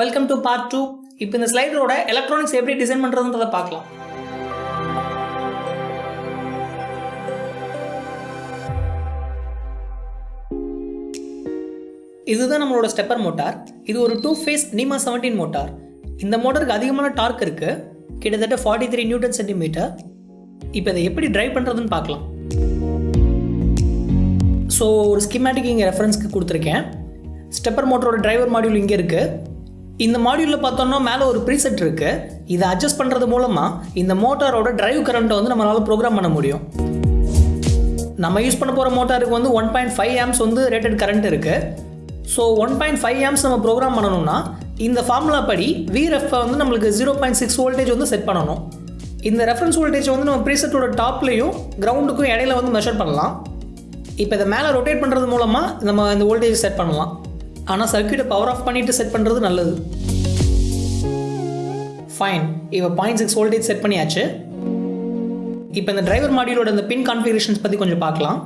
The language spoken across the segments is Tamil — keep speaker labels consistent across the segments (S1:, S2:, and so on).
S1: வெல்கம் டு பார்ட் டூ இப்போ இந்த ஸ்லைடரோட எலக்ட்ரானிக்ஸ் எப்படி டிசைன் பண்ணுறதுன்றதை பார்க்கலாம். இதுதான் நம்மளோட ஸ்டெப்பர் மோட்டார் இது ஒரு two phase NEMA seventeen motor இந்த மோட்டருக்கு அதிகமான டார்க் இருக்கு. கிட்டத்தட்ட ஃபார்ட்டி த்ரீ நியூட்டன் சென்டிமீட்டர் இப்போ இதை எப்படி டிரைவ் பண்ணுறதுன்னு பார்க்கலாம். ஸோ ஒரு ஸ்கிமேட்டிக் இங்கே ரெஃபரன்ஸ்க்கு கொடுத்துருக்கேன். ஸ்டெப்பர் மோட்டரோட டிரைவர் மாடியூல் இங்கே இருக்குது இந்த மாடியூலில் பார்த்தோம்னா மேலே ஒரு ப்ரீசெட் இருக்குது இதை அட்ஜஸ்ட் பண்ணுறது மூலமாக இந்த மோட்டாரோட டிரைவ் கரண்ட்டை வந்து நம்மளால் ப்ரோக்ராம் பண்ண முடியும். நம்ம யூஸ் பண்ண போகிற மோட்டாருக்கு வந்து ஒன் பாயிண்ட் ஃபைவ் ஆம்ஸ் வந்து ரேட்டட் கரண்ட் இருக்குது so one point five amps நம்ம ப்ரோக்ராம் பண்ணணும்னா இந்த ஃபார்முலா படி விரெஃப் வந்து நம்மளுக்கு ஜீரோ பாயிண்ட் சிக்ஸ் வோல்டேஜ் வந்து செட் பண்ணணும். இந்த ரெஃபரன்ஸ் வோல்டேஜ் வந்து நம்ம ப்ரீசெட்டோட டாப்லையும் கிரவுண்டுக்கும் இடையில வந்து மெஷர் பண்ணலாம். இப்போ இதை மேலே ரொட்டேட் பண்ணுறது மூலமாக நம்ம இந்த வோல்டேஜ் செட் பண்ணலாம். ஆனால் சர்க்கியூட்டை பவர் ஆஃப் பண்ணிவிட்டு செட் பண்ணுறது நல்லது. ஃபைன் இப்போ பாயிண்ட் சிக்ஸ் வோல்டேஜ் செட் பண்ணியாச்சு. இப்போ இந்த டிரைவர் மாடியூலோட இந்த பின் கான்ஃபிகரேஷன்ஸ் பற்றி கொஞ்சம் பார்க்கலாம்.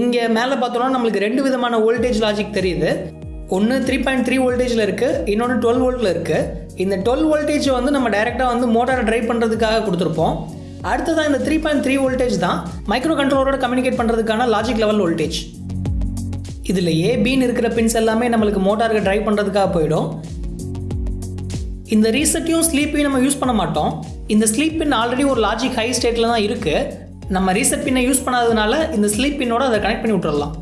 S1: இங்கே மேலே பார்த்தோம்னா நம்மளுக்கு ரெண்டு விதமான வோல்டேஜ் லாஜிக் தெரியுது. ஒன்று த்ரீ பாயிண்ட் த்ரீ வோல்டேஜில் இருக்குது இன்னொன்று டுவெல் வோல்ட்டில் இருக்குது இந்த டுவெல் வோல்டேஜ் வந்து நம்ம டைரெக்டாக வந்து மோட்டாரை ட்ரைவ் பண்ணுறதுக்காக கொடுத்துருப்போம். அடுத்ததான் இந்த த்ரீ பாயிண்ட் த்ரீ வோல்டேஜ் தான் மைக்ரோ கண்ட்ரோலரோட கம்யூனிகேட் பண்ணுறதுக்கான லாஜிக் லெவல் வோல்டேஜ் இதில் ஏ பின்னு இருக்கிற பின்ஸ் எல்லாமே நம்மளுக்கு மோட்டாருக்கு ட்ரைவ் பண்ணுறதுக்காக போயிடும். இந்த ரீசெட்டையும் ஸ்லீப்பையும் நம்ம யூஸ் பண்ண மாட்டோம். இந்த ஸ்லீப் பின் ஆல்ரெடி ஒரு லாஜிக் ஹை ஸ்டேட்டில் தான் இருக்குது நம்ம ரீசெட் பின்னை யூஸ் பண்ணாததுனால இந்த ஸ்லீப் பின்னோட அதை கனெக்ட் பண்ணி விட்டுறலாம்.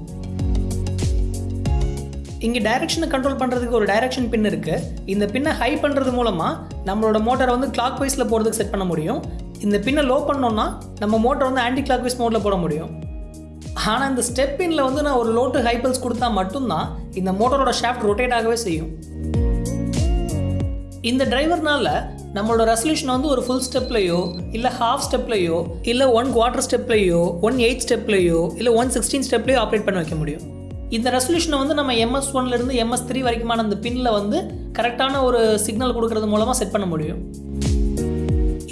S1: இங்கே டைரக்ஷனை கண்ட்ரோல் பண்ணுறதுக்கு ஒரு டைரக்ஷன் பின் இருக்குது இந்த பின்னை ஹை பண்ணுறது மூலமாக நம்மளோட மோட்டரை வந்து கிளாக் வைஸில் போகிறதுக்கு செட் பண்ண முடியும். இந்த பின்னை லோ பண்ணோன்னா நம்ம மோட்டர் வந்து ஆன்டி கிளாக் வைஸ் மோடில் போட முடியும். ஆனால் இந்த ஸ்டெப் பின்னில் வந்து நான் ஒரு லோட்டு ஹைபல்ஸ் கொடுத்தா மட்டும்தான் இந்த மோட்டரோட ஷாஃப்ட் ரொட்டேட் ஆகவே செய்யும். இந்த டிரைவர்னால நம்மளோட ரெசல்யூஷன் வந்து ஒரு ஃபுல் ஸ்டெப்லையோ இல்லை ஹாஃப் ஸ்டெப்லையோ இல்லை ஒன் குவார்டர் ஸ்டெப்லையோ ஒன் எயிட் ஸ்டெப்லையோ இல்லை ஒன் சிக்ஸ்டீன் ஸ்டெப்லையோ ஆப்ரேட் பண்ண வைக்க முடியும். இந்த ரெசல்யூஷனை வந்து நம்ம எம்எஸ் ஒன்லேருந்து எம்எஸ் த்ரீ வரைக்குமான அந்த பின்னில் வந்து கரெக்டான ஒரு சிக்னல் கொடுக்கறது மூலமாக செட் பண்ண முடியும்.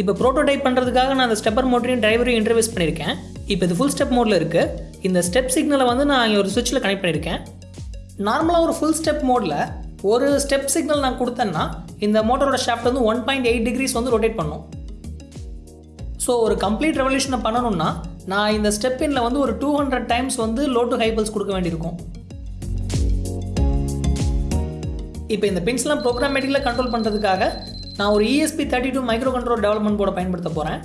S1: இப்போ ப்ரோட்டோடைப் பண்ணுறதுக்காக நான் அந்த ஸ்டெப்பர் மோட்டரையும் டிரைவரையும் இன்டர்வியூஸ் பண்ணியிருக்கேன். இப்போ இது ஃபுல் ஸ்டெப் மோடில் இருக்குது இந்த ஸ்டெப் சிக்னலை வந்து நான் இங்கே ஒரு சுவிட்சில் கனெக்ட் பண்ணியிருக்கேன். நார்மலாக ஒரு ஃபுல் ஸ்டெப் மோடில் ஒரு ஸ்டெப் சிக்னல் நான் கொடுத்தேன்னா இந்த மோட்டரோட ஷாஃப்ட் வந்து ஒன் பாயிண்ட் எயிட் டிகிரிஸ் வந்து ரொட்டேட் பண்ணும். ஸோ ஒரு கம்ப்ளீட் ரெவல்யூஷனை பண்ணணும்னா நான் இந்த ஸ்டெப் வந்து ஒரு டூ ஹண்ட்ரட் டைம்ஸ் வந்து லோ டு ஹைபிள்ஸ் கொடுக்க வேண்டியிருக்கும். இப்போ இந்த பின்ஸ்லாம் ப்ரோக்ராமேட்டிக்கில் கண்ட்ரோல் பண்ணுறதுக்காக நான் ஒரு ESP thirty two micro control development போர்டை பயன்படுத்த போகிறேன்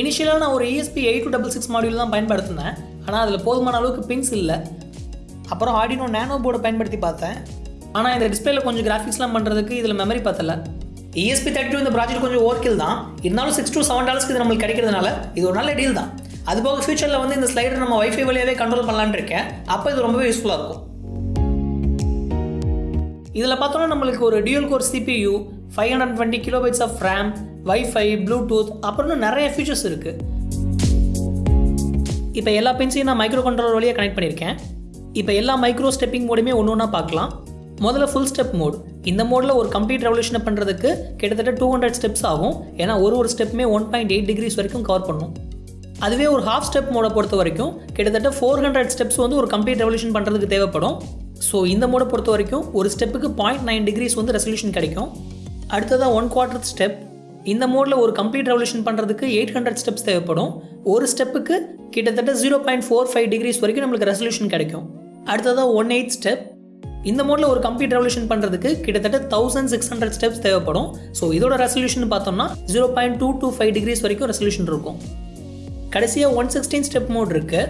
S1: இனிஷியலாக நான் ஒரு ESP eight two double six module தான் பயன்படுத்தினேன். ஆனால் அதில் போதுமான அளவுக்கு பின்ஸ் இல்லை. அப்புறம் ஆடினோ நேனோ போர்டை பயன்படுத்தி பார்த்தேன். ஆனால் இந்த டிஸ்பிளேல கொஞ்சம் கிராஃபிக்ஸ்லாம் பண்ணுறதுக்கு இதில் மெமரி பார்த்தல இஎஸ்பி தேர்ட்டி டூ இந்த ப்ராஜெக்ட் கொஞ்சம் ஓர்க்கில் தான். இருந்தாலும் சிக்ஸ் டு செவன் டாலர்ஸ்க்கு இது நம்மளுக்கு கிடைக்கிறதுனால இது ஒரு நல்ல டீல் தான். அது போக ஃபியூச்சரில் வந்து இந்த ஸ்லைடர் நம்ம வைஃபை வழியாகவே கண்ட்ரோல் பண்ணலான்னு இருக்கேன். அப்போ இது ரொம்பவே யூஸ்ஃபுல்லாக இருக்கும். இதில் பார்த்தோன்னா நம்மளுக்கு ஒரு dual core CPU five hundred twenty kilobytes of RAM wifi Bluetooth அப்புறம் நிறைய ஃபீச்சர்ஸ் இருக்குது இப்போ எல்லா பின்ஸையும் நான் மைக்ரோ கண்ட்ரோலர் வழியாக கனெக்ட் பண்ணியிருக்கேன். இப்போ எல்லா மைக்ரோ ஸ்டெப்பிங் மோடுமே ஒன்று ஒன்றா பார்க்கலாம். முதல்ல ஃபுல் ஸ்டெப் மோட் இந்த மோடில் ஒரு கம்ப்ளீட் ரெவல்யூஷனை பண்ணுறதுக்கு கிட்டத்தட்ட டூ ஹண்ட்ரட் ஸ்டெப்ஸ் ஆகும். ஏன்னா ஒரு ஒரு ஸ்டெப்புமே ஒன் பாயிண்ட் எயிட் டிகிரிஸ் வரைக்கும் கவர் பண்ணும். அதுவே ஒரு ஹாஃப் ஸ்டெப் மோடை பொறுத்த வரைக்கும் கிட்டத்தட்ட ஃபோர் ஹண்ட்ரட் ஸ்டெப்ஸ் வந்து ஒரு கம்ப்ளீட் ரெவல்யூஷன் பண்ணுறதுக்கு தேவைப்படும். ஸோ இந்த மோடை பொறுத்த வரைக்கும் ஒரு ஸ்டெப்புக்கு பாயிண்ட் நைன் டிகிரிஸ் வந்து ரெசல்யூஷன் கிடைக்கும். அடுத்ததாக ஒன் குவார்டர் ஸ்டெப் இந்த மோடில் ஒரு கம்ப்ளீட் ரெவல்யூஷன் பண்ணுறதுக்கு எயிட் ஹண்ட்ரட் ஸ்டெப்ஸ் தேவைப்படும். ஒரு ஸ்டெப்புக்கு கிட்டத்தட்ட zero point four five degrees வரைக்கும் நம்மளுக்கு ரெசல்யூஷன் கிடைக்கும். அடுத்ததாக ஒன் எயிட் ஸ்டெப் இந்த மோடில் ஒரு கம்ப்ளீட் ரெவல்யூஷன் பண்ணுறதுக்கு கிட்டத்தட்ட தௌசண்ட் சிக்ஸ் ஹண்ட்ரட் ஸ்டெப்ஸ் தேவைப்படும். ஸோ இதோட ரெசல்யூஷன் பார்த்தோம்னா zero point two two five degrees வரைக்கும் ரெசல்யூஷன் இருக்கும். கடைசியாக ஒன் சிக்ஸ்டீன் ஸ்டெப் மோட் இருக்கு.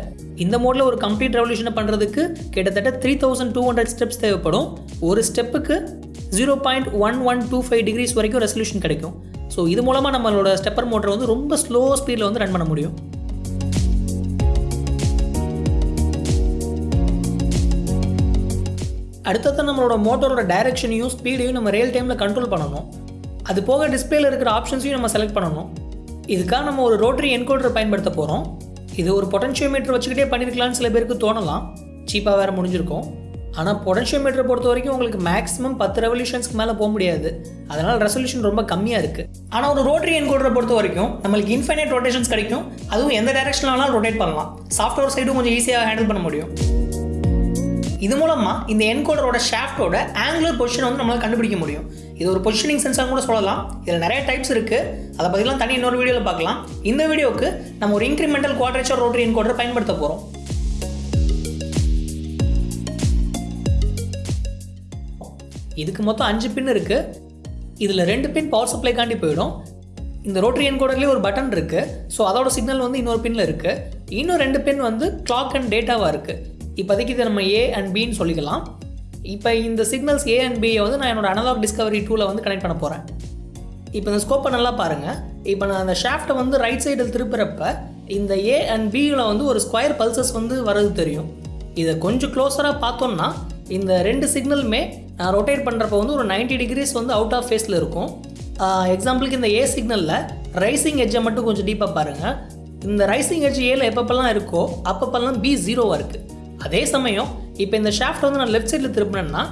S1: இந்த மோடில் ஒரு கம்ப்ளீட் ரெவல்யூஷனை பண்ணுறதுக்கு கிட்டத்தட்ட three thousand two hundred steps தேவைப்படும். ஒரு ஸ்டெப்புக்கு zero point one one two five degrees வரைக்கும் ரெசல்யூஷன் கிடைக்கும். ஸோ இது மூலமாக நம்மளோட ஸ்டெப்பர் மோட்டர் வந்து ரொம்ப ஸ்லோ ஸ்பீடில் வந்து ரன் பண்ண முடியும். அடுத்தது நம்மளோட மோட்டரோட டைரக்ஷனையும் ஸ்பீடையும் நம்ம ரியல் டைமில் கண்ட்ரோல் பண்ணணும். அது போக டிஸ்பிளேல இருக்கிற ஆப்ஷன்ஸையும் நம்ம செலக்ட் பண்ணணும். இதுக்காக நம்ம ஒரு ரோட்டரி என்கோடர் பயன்படுத்த போகிறோம் இது ஒரு பொட்டன்ஷியோமீட்டர் வச்சுக்கிட்டே பண்ணியிருக்கலாம்னு சில பேருக்கு தோணலாம். சீப்பாக வேறு முடிஞ்சிருக்கும். ஆனால் பொட்டன்ஷியோமீட்டரை பொறுத்த வரைக்கும் உங்களுக்கு மேக்ஸிமம் பத்து ரெவல்யூஷன்ஸ்க்கு மேலே போக முடியாது. அதனால் ரெசல்யூஷன் ரொம்ப கம்மியாக இருக்குது ஆனால் ஒரு ரோட்டரி என்கோடரை பொறுத்த வரைக்கும் நம்மளுக்கு இன்ஃபைனைட் ரொட்டேஷன்ஸ் கிடைக்கும். அதுவும் எந்த டைரக்ஷனாலும் ரொட்டேட் பண்ணலாம். சாஃப்ட்வேர் சைடும் கொஞ்சம் ஈஸியாக ஹேண்டில் பண்ண முடியும். இது மூலமாக இந்த என்கோடரோட ஷாஃப்டோட ஆங்குலர் பொசிஷன் வந்து நம்மளால் கண்டுபிடிக்க முடியும். இது ஒரு பொசிஷனிங் சென்சார் கூட சொல்லலாம். இதில் நிறைய டைப்ஸ் இருக்குது அதை பற்றிலாம் தனி இன்னொரு வீடியோவில் பார்க்கலாம். இந்த வீடியோவுக்கு நம்ம ஒரு இன்க்ரிமெண்டல் குவாட்ரேச்சர் ரோட்டரி என்கோடரை பயன்படுத்த போகிறோம் இதுக்கு மொத்தம் அஞ்சு பின் இருக்குது இதில் ரெண்டு பின் பவர் சப்ளைக்காண்டி போயிடும். இந்த ரோட்டரி என்கோடர்லேயே ஒரு பட்டன் இருக்குது ஸோ அதோட சிக்னல் வந்து இன்னொரு பின்னில் இருக்குது இன்னும் ரெண்டு பின் வந்து கிளாக் அண்ட் டேட்டாவாக இருக்குது இப்போதைக்கு இதை நம்ம ஏ அண்ட் பின்னு சொல்லிக்கலாம். இப்போ இந்த சிக்னல்ஸ் ஏ அண்ட் பியை வந்து நான் என்னோட அனலாக் டிஸ்கவரி டூவில் வந்து கனெக்ட் பண்ண போகிறேன் இப்போ இந்த ஸ்கோப்பை நல்லா பாருங்கள் இப்போ நான் அந்த ஷாஃப்ட்டை வந்து ரைட் சைடில் திருப்புறப்ப இந்த ஏ அண்ட் பியில் வந்து ஒரு ஸ்கொயர் பல்சஸ் வந்து வர்றது தெரியும். இதை கொஞ்சம் க்ளோஸராக பார்த்தோம்னா இந்த ரெண்டு சிக்னலுமே நான் ரொட்டேட் பண்ணுறப்ப வந்து ஒரு 90 டிகிரிஸ் வந்து அவுட் ஆஃப் ஃபேஸில் இருக்கும். எக்ஸாம்பிளுக்கு இந்த ஏ சிக்னலில் ரைசிங் எட்ஜை மட்டும் கொஞ்சம் டீப்பாக பாருங்கள் இந்த ரைசிங் எட்ஜ் ஏல எப்பப்பெல்லாம் இருக்கோ அப்பப்பெல்லாம் பி ஜீரோவாக இருக்குது அதே சமயம் இப்போ இந்த ஷாஃப்ட் வந்து நான் லெஃப்ட் சைடில் திருப்பினேன்னா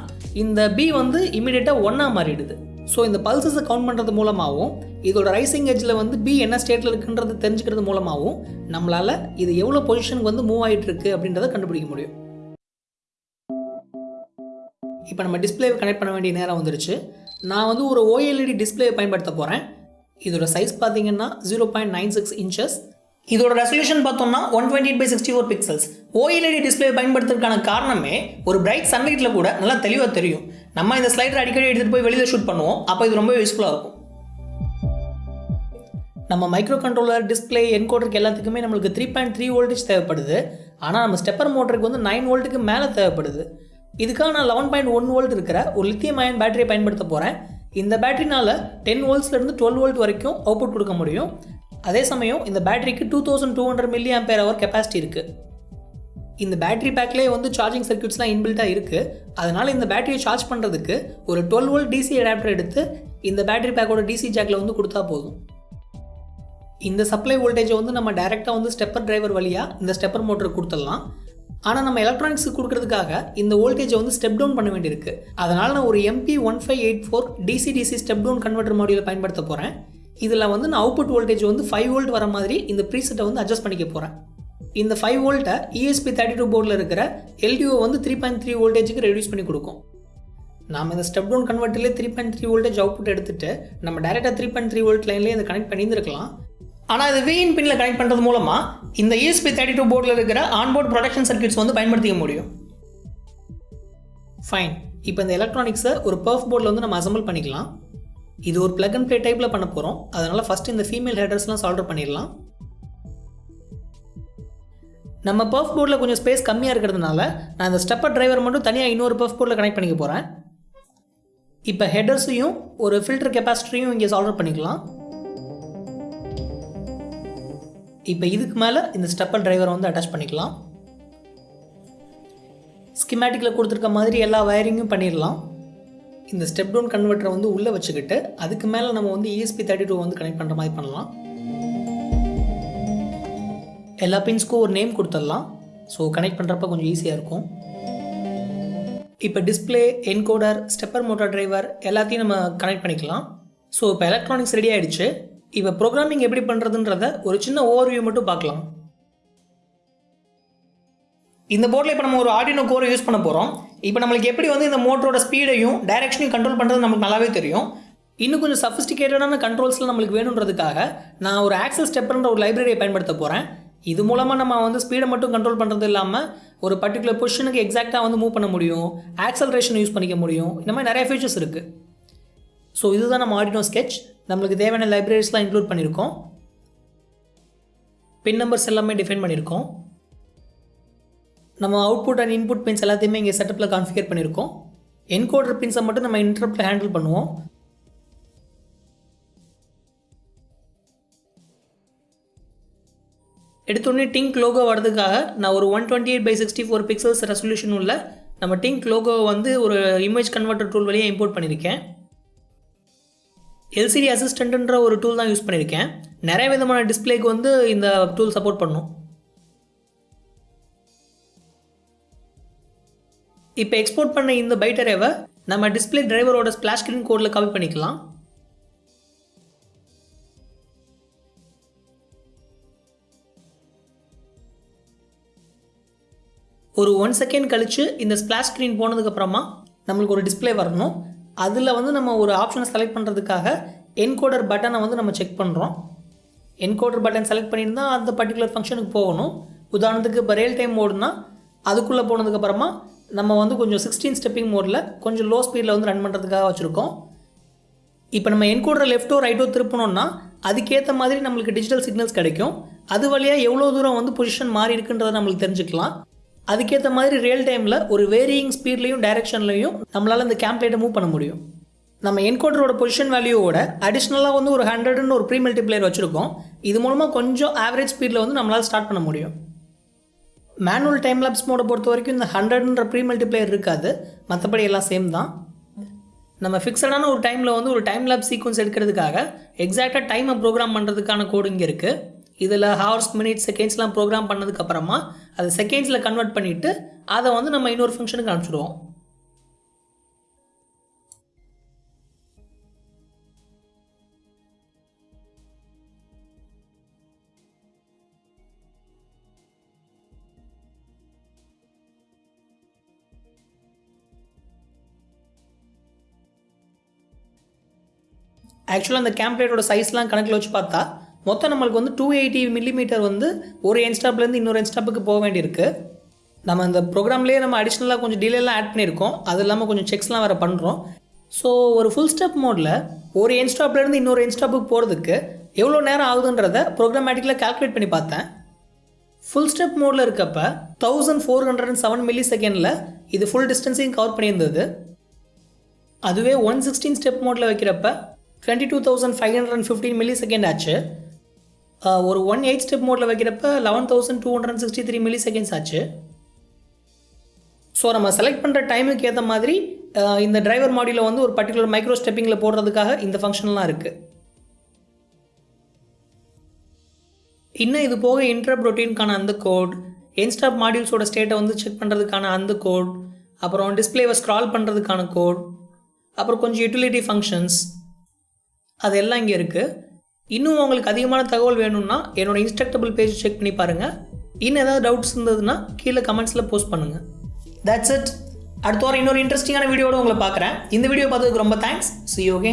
S1: இந்த பி வந்து இமீடியட்டாக ஒன்னாக மாறிடுது. ஸோ இந்த பல்சஸை கவுண்ட் பண்ணுறது மூலமாகவும் இதோட ரைசிங் எட்ஜில் வந்து பி என்ன ஸ்டேட்டில் இருக்குன்றது தெரிஞ்சுக்கிறது மூலமாகவும் நம்மளால் இது எவ்வளோ பொசிஷனுக்கு வந்து மூவ் ஆகிட்டு இருக்கு அப்படின்றத கண்டுபிடிக்க முடியும். இப்போ நம்ம டிஸ்பிளேவை கனெக்ட் பண்ண வேண்டிய நேரம் வந்துருச்சு. நான் வந்து ஒரு ஓஎல்இடி டிஸ்பிளேவை பயன்படுத்த போகிறேன் இதோட சைஸ் பார்த்தீங்கன்னா zero point nine six inches இதோட ரெசல்யூஷன் பார்த்தோம்னா one twenty by sixty four pixels OLED display பயன்படுத்துறதுக்கான காரணமே ஒரு பிரைட் சன்லைட்டில் கூட நல்லா தெளிவாக தெரியும். நம்ம இந்த ஸ்லைடர் அடிக்கடி எடுத்துகிட்டு போய் வெளியில் ஷூட் பண்ணுவோம். அப்போ இது ரொம்ப யூஸ்ஃபுல்லாக இருக்கும். நம்ம மைக்ரோ கண்ட்ரோலர் டிஸ்பிளே என்கோடருக்கு எல்லாத்துக்குமே நம்மளுக்கு த்ரீ பாயிண்ட் த்ரீ வோல்டேஜ் தேவைப்படுது. ஆனால் நம்ம ஸ்டெப்பர் மோட்டருக்கு வந்து நைன் வோல்ட்டுக்கு மேலே தேவைப்படுது. இதுக்காக நான் லெவன் பாயிண்ட் ஒன் வோல்ட் இருக்கிற ஒரு லித்தியம் அயன் பேட்டரியை பயன்படுத்த போகிறேன் இந்த பேட்டரினால் டென் வோல்ட்ஸ்லேருந்து டுவெல் வோல்ட் வரைக்கும் அவுட்புட் கொடுக்க முடியும். அதே சமயம் இந்த பேட்டரிக்கு two thousand two hundred milli ampere hour capacity இருக்குது இந்த பேட்டரி பேக்லேயே வந்து சார்ஜிங் சர்க்யூட்ஸ்லாம் இன்பில்ட்டாக இருக்குது அதனால் இந்த பேட்டரியை சார்ஜ் பண்ணுறதுக்கு ஒரு டுவெல் வோல்ட் டிசி அடாப்டர் எடுத்து இந்த பேட்டரி பேக்கோட டிசி ஜாக்கில் வந்து கொடுத்தா போதும். இந்த சப்ளை வோல்டேஜை வந்து நம்ம டைரெக்டாக வந்து ஸ்டெப்பர் டிரைவர் வழியாக இந்த ஸ்டெப்பர் மோட்டருக்கு கொடுத்துடலாம். ஆனால் நம்ம எலக்ட்ரானிக்ஸுக்கு கொடுக்கறதுக்காக இந்த வோல்டேஜை வந்து ஸ்டெப் டவுன் பண்ண வேண்டியிருக்கு. அதனால் நான் ஒரு MP one five eight four DC DC step down converter மாடியில் பயன்படுத்த போகிறேன் இதில் வந்து நான் அவுட்புட் வோல்டேஜ் வந்து ஃபைவ் வோல்ட் வர மாதிரி இந்த ப்ரீசெட்டை வந்து அட்ஜஸ்ட் பண்ணிக்க போகிறேன் இந்த ஃபைவ் வோல்ட்டை இஎஸ்பி தேர்ட்டி டூ போர்டில் இருக்கிற எல்டிஓ வந்து த்ரீ பாயிண்ட் த்ரீ வோல்டேஜுக்கு ரெடியூஸ் பண்ணி கொடுக்கும். நாம் இந்த step down கன்வெர்ட்டர்லேயே three point three voltage output எடுத்துட்டு நம்ம டேரெக்டாக த்ரீ பாயிண்ட் த்ரீ வோல்ட் லைன்லேயே இதை கனெக்ட் பண்ணியிருந்திருக்கலாம். ஆனால் இது விஇன் பின்னில் கனெக்ட் பண்ணுறது மூலமாக இந்த இஎஸ்பி தேர்ட்டி டூ போர்டில் இருக்கிற ஆன்போர்ட் ப்ரொடக்ஷன் சர்க்கியூட்ஸ் வந்து பயன்படுத்திக்க முடியும். ஃபைன் இப்போ இந்த எலக்ட்ரானிக்ஸை ஒரு பர்ஃப் போர்டில் வந்து நம்ம அசம்பிள் பண்ணிக்கலாம். இது ஒரு பிளக் அண்ட் ப்ளே டைப்பில் பண்ண போகிறோம் அதனால் ஃபஸ்ட் இந்த ஃபீமேல் ஹெடர்ஸ்லாம் சால்டர் பண்ணிடலாம். நம்ம பர்ஃப் போர்டில் கொஞ்சம் ஸ்பேஸ் கம்மியாக இருக்கிறதுனால நான் இந்த ஸ்டெப்பர் டிரைவர் மட்டும் தனியாக இன்னொரு பர்ஃப் போர்டில் கனெக்ட் பண்ணிக்க போகிறேன் இப்போ ஹெடர்ஸையும் ஒரு ஃபில்டர் கெப்பாசிட்டியும் இங்கே சால்டர் பண்ணிக்கலாம். இப்போ இதுக்கு மேலே இந்த ஸ்டெப்பர் டிரைவரை வந்து அட்டாச் பண்ணிக்கலாம். ஸ்கிமேட்டிக்கில் கொடுத்துருக்க மாதிரி எல்லா வயரிங்கும் பண்ணிடலாம் இந்த ஸ்டெப் டவுன் கன்வெர்ட்டரை வந்து உள்ளே வச்சுக்கிட்டு அதுக்கு மேலே நம்ம வந்து இஎஸ்பி தேர்ட்டி டூ வந்து கனெக்ட் பண்ணுற மாதிரி பண்ணலாம். எல்லா பின்ஸ்க்கும் ஒரு நேம் கொடுத்துடலாம். ஸோ கனெக்ட் பண்ணுறப்ப கொஞ்சம் ஈஸியாக இருக்கும். இப்போ display encoder stepper motor driver எல்லாத்தையும் நம்ம கனெக்ட் பண்ணிக்கலாம். ஸோ இப்போ எலக்ட்ரானிக்ஸ் ரெடி ஆகிடுச்சு இப்போ ப்ரோக்ராமிங் எப்படி பண்ணுறதுன்றத ஒரு சின்ன ஓவர்வியூ மட்டும் பார்க்கலாம். இந்த போர்டில் இப்போ நம்ம ஒரு ஆர்டினோ கோரை யூஸ் பண்ண போகிறோம் இப்போ நம்மளுக்கு எப்படி வந்து இந்த மோட்டரோட ஸ்பீடையும் டைரக்ஷனையும் கண்ட்ரோல் பண்ணுறது நமக்கு நல்லாவே தெரியும். இன்னும் கொஞ்சம் சஃபிஸ்டிகேட்டடான கண்ட்ரோல்ஸ்லாம் நம்மளுக்கு வேணுன்றதுக்காக நான் ஒரு ஆக்சல் ஸ்டெப்பர்ன்ற ஒரு லைப்ரரியை பயன்படுத்த போகிறேன் இது மூலமாக நம்ம வந்து ஸ்பீடை மட்டும் கண்ட்ரோல் பண்ணுறது இல்லாமல் ஒரு பர்டிகுலர் பொசிஷனுக்கு எக்ஸாக்டாக வந்து மூவ் பண்ண முடியும் ஆக்சலரேஷன் யூஸ் பண்ணிக்க முடியும். இந்த மாதிரி நிறைய ஃபீச்சர்ஸ் இருக்குது ஸோ இதுதான் நம்ம ஆர்டினோ ஸ்கெட்ச் நம்மளுக்கு தேவையான லைப்ரரிஸ்லாம் இன்க்ளூட் பண்ணியிருக்கோம் பின் நம்பர்ஸ் எல்லாமே டிஃபைன் பண்ணியிருக்கோம் நம்ம அவுட்புட் அண்ட் இன்புட் பின்ஸ் எல்லாத்தையுமே இங்கே செட்டப்பில் கான்ஃபிகர் பண்ணியிருக்கோம் என்கோடர் பின்ஸை மட்டும் நம்ம இன்டர்ப்டில் ஹேண்டில் பண்ணுவோம். எடுத்தோடனே டிங்க் லோகோ வரதுக்காக நான் ஒரு one twenty eight by sixty four pixels resolution உள்ள நம்ம டிங்க் லோகோவை வந்து ஒரு இமேஜ் கன்வெர்ட்டர் டூல் வழியாக இம்போர்ட் பண்ணியிருக்கேன் எல்சிடி அசிஸ்டண்ட்டுன்ற ஒரு டூல் தான் யூஸ் பண்ணியிருக்கேன் நிறைய விதமான டிஸ்பிளேக்கு வந்து இந்த டூல் சப்போர்ட் பண்ணும். இப்போ எக்ஸ்போர்ட் பண்ண இந்த பைட்டரேவை நம்ம டிஸ்பிளே டிரைவரோட ஸ்பிளாஷ் ஸ்க்ரீன் கோடில் காப்பி பண்ணிக்கலாம். ஒரு ஒன் செகண்ட் கழித்து இந்த ஸ்ப்ளாஷ் ஸ்க்ரீன் போனதுக்கப்புறமா நம்மளுக்கு ஒரு டிஸ்பிளே வரணும். அதில் வந்து நம்ம ஒரு ஆப்ஷனை செலக்ட் பண்ணுறதுக்காக என்கோடர் பட்டனை வந்து நம்ம செக் பண்ணுறோம் என்கோடர் பட்டன் செலக்ட் பண்ணியிருந்தால் அந்த பர்டிகுலர் ஃபங்க்ஷனுக்கு போகணும். உதாரணத்துக்கு இப்போ ரியல் டைம் மோடுனா அதுக்குள்ளே போனதுக்கப்புறமா நம்ம வந்து கொஞ்சம் சிக்ஸ்டீன் ஸ்டெப்பிங் மோடில் கொஞ்சம் லோ ஸ்பீடில் வந்து ரன் பண்ணுறதுக்காக வச்சுருக்கோம். இப்போ நம்ம என்கோடரை லெஃப்ட்டோ ரைட்டோ திருப்பணும்னா அதுக்கேற்ற மாதிரி நம்மளுக்கு டிஜிட்டல் சிக்னல்ஸ் கிடைக்கும். அது வழியாக எவ்வளோ தூரம் வந்து பொசிஷன் மாறி இருக்குன்றதை நம்மளுக்கு தெரிஞ்சுக்கலாம். அதுக்கேற்ற மாதிரி ரியல் டைமில் ஒரு வேரியிங் ஸ்பீட்லேயும் டைரெக்ஷன்லையும் நம்மளால் இந்த கேம்ப்ளேட்டை மூவ் பண்ண முடியும். நம்ம என்கோடரோட பொசிஷன் வேல்யூவோட அடிஷ்னலாக வந்து ஒரு ஹண்ட்ரட்னு ஒரு ப்ரீ மல்டிப்ளேயர் வச்சுருக்கோம். இது மூலமாக கொஞ்சம் ஆவரேஜ் ஸ்பீடில் வந்து நம்மளால் ஸ்டார்ட் பண்ண முடியும். மேனுவல் டைம் லேப்ஸ் மோடை பொறுத்த வரைக்கும் இந்த ஹண்ட்ரட்ன்ற ப்ரீ மல்டிப்ளேயர் இருக்காது. மற்றபடி எல்லாம் சேம் தான். நம்ம ஃபிக்ஸடான ஒரு டைமில் வந்து ஒரு டைம் லேப் சீக்வன்ஸ் எடுக்கிறதுக்காக எக்ஸாக்டாக டைமை ப்ரோக்ராம் பண்ணுறதுக்கான கோடு இங்கே இருக்குது இதில் ஹவர்ஸ் மினிட்ஸ் செகண்ட்ஸ்லாம் ப்ரோக்ராம் பண்ணதுக்கப்புறமா அதை செகண்ட்ஸில் கன்வெர்ட் பண்ணிவிட்டு அதை வந்து நம்ம இன்னொரு ஃபங்க்ஷனுக்கு அனுப்பிச்சிடுவோம். ஆக்சுவலாக அந்த கேம்ப்ளேட்டோட சைஸ்லாம் கணக்கில் வச்சு பார்த்தா மொத்தம் நம்மளுக்கு வந்து டூ எயிட்டி மில்லிமீட்டர் வந்து ஒரு என்ஸ்டாப்லேருந்து இன்னொரு என்ஸ்டாப்புக்கு போக வேண்டியிருக்கு. நம்ம அந்த ப்ரோக்ராம்லேயே நம்ம அடிஷ்னலாக கொஞ்சம் டிலேலாம் ஆட் பண்ணியிருக்கோம். அது இல்லாமல் கொஞ்சம் செக்ஸ்லாம் வேறு பண்ணுறோம் ஸோ ஒரு ஃபுல் ஸ்டெப் மோடில் ஒரு என்ஸ்டாப்லேருந்து இன்னொரு என்ஸ்டாப்புக்கு போகிறதுக்கு எவ்வளோ நேரம் ஆகுதுன்றத ப்ரோக்ராமேட்டிக்கில் கால்குலேட் பண்ணி பார்த்தேன். ஃபுல் ஸ்டெப் மோடில் இருக்கப்ப thousand four hundred and seven milli செகண்டில் இது ஃபுல் டிஸ்டன்ஸையும் கவர் பண்ணியிருந்தது. அதுவே ஒன் சிக்ஸ்டீன் ஸ்டெப் மோடில் வைக்கிறப்ப twenty two thousand five hundred and fifteen milli second ஆச்சு. ஒரு ஒன் எயிட் ஸ்டெப் மோடில் வைக்கிறப்ப eleven thousand two hundred sixty three milli seconds ஆச்சு. ஸோ நம்ம செலக்ட் பண்ணுற டைமுக்கு ஏற்ற மாதிரி இந்த டிரைவர் மாடியில் வந்து ஒரு பர்டிகுலர் மைக்ரோ ஸ்டெப்பிங்கில் போடுறதுக்காக இந்த ஃபங்க்ஷன்லாம் இருக்குது இன்னும் இது போக இன்டர்ப் ரொட்டீனுக்கான அந்த கோட் என்ஸ்டாப் மாடியூல்ஸோட ஸ்டேட்டை வந்து செக் பண்ணுறதுக்கான அந்த கோட் அப்புறம் டிஸ்பிளேவை ஸ்க்ரால் பண்ணுறதுக்கான கோட் அப்புறம் கொஞ்சம் யூட்டிலிட்டி ஃபங்க்ஷன்ஸ் அது எல்லாம் இங்கே இருக்குது இன்னும் உங்களுக்கு அதிகமான தகவல் வேணும்னா என்னோட இன்ஸ்ட்ரக்டபிள் பேஜ் செக் பண்ணி பாருங்கள் இன்னும் ஏதாவது டவுட்ஸ் இருந்ததுன்னா கீழே கமெண்ட்ஸில் போஸ்ட் பண்ணுங்கள் தட்ஸ் இட் அடுத்த வாரம் இன்னொரு இன்ட்ரெஸ்டிங்கான வீடியோட உங்களை பார்க்குறேன். இந்த வீடியோ பார்த்ததுக்கு ரொம்ப தேங்க்ஸ் சி யோகே